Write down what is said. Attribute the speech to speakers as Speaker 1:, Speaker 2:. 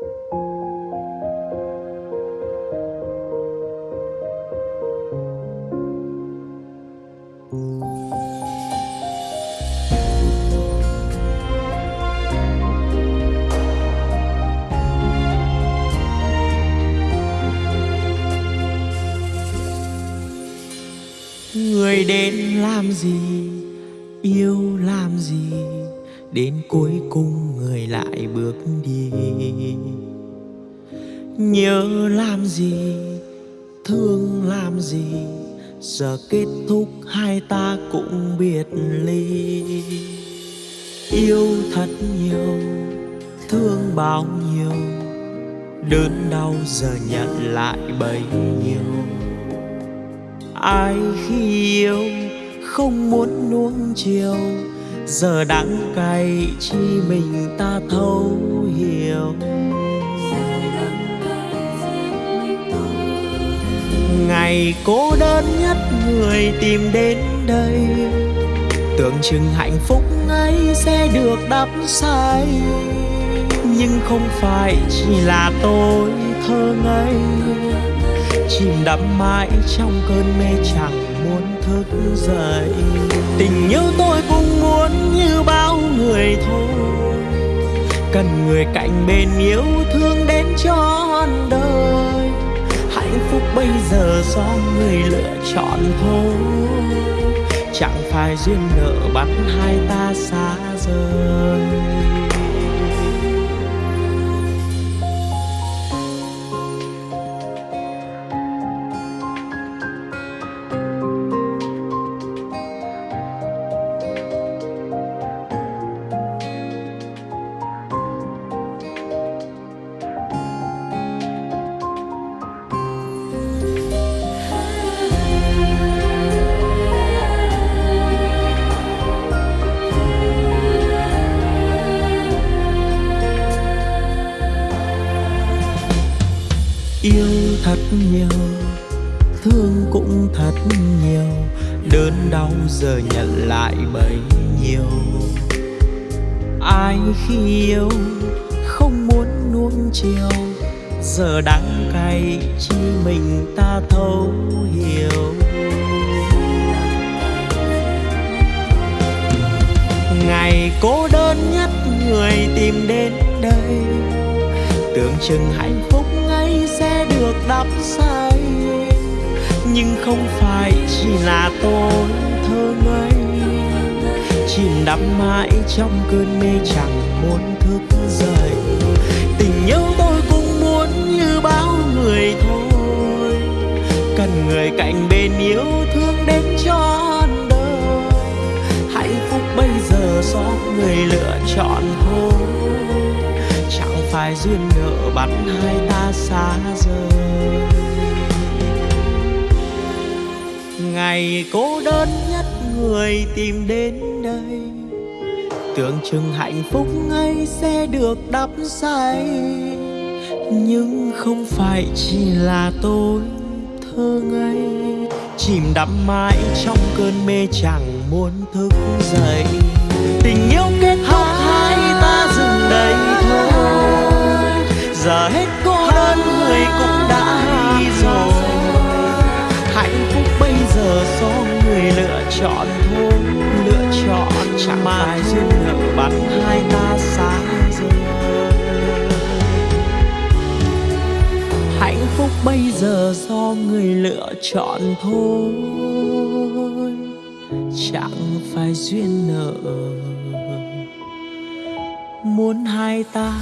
Speaker 1: người đến làm gì yêu làm gì? Đến cuối cùng người lại bước đi. Nhớ làm gì, thương làm gì, giờ kết thúc hai ta cũng biệt ly. Yêu thật nhiều, thương bao nhiêu, đớn đau giờ nhận lại bấy nhiêu. Ai khi yêu không muốn nuông chiều giờ đắng cay chi mình ta thấu hiểu. Ngày cô đơn nhất người tìm đến đây. Tưởng chừng hạnh phúc ấy sẽ được đắp say. Nhưng không phải chỉ là tôi thơ ngây. Chìm đắm mãi trong cơn mê chẳng muốn thức dậy. Tình yêu tôi vẫn như bao người thôi. Cần người cạnh bên yêu thương đến trọn đời. Hạnh phúc bây giờ do người lựa chọn thôi. Chẳng phải duyên nợ bắt hai ta xa rời. Yêu thật nhiều, thương cũng thật nhiều, đớn đau giờ nhận lại bấy nhiêu. Ai khi yêu không muốn nuông chiều, giờ đắng cay chi mình ta thấu hiểu. Ngày cô đơn nhất người tìm đến đây, tưởng chừng hạnh phúc sẽ được đắp say. Nhưng không phải chỉ là tôi thơ ngây. Chìm đắm mãi trong cơn mê chẳng muốn thức dậy. Tình yêu tôi cũng muốn như bao người thôi. Cần người cạnh bên yêu thương đến trọn đời. Hạnh phúc bây giờ do người lựa chọn thôi phải duyên nợ bắt hai ta xa rời. Ngày cô đơn nhất người tìm đến đây, tưởng chừng hạnh phúc ấy sẽ được đắp say. Nhưng không phải chỉ là tôi thơ ngây, chìm đắm mãi trong cơn mê chẳng muốn thức dậy. Tình yêu kia chọn thôi lựa chọn chẳng phải duyên nợ bắt hai ta xa rời. Hạnh phúc bây giờ do người lựa chọn thôi chẳng phải duyên nợ. Muốn hai ta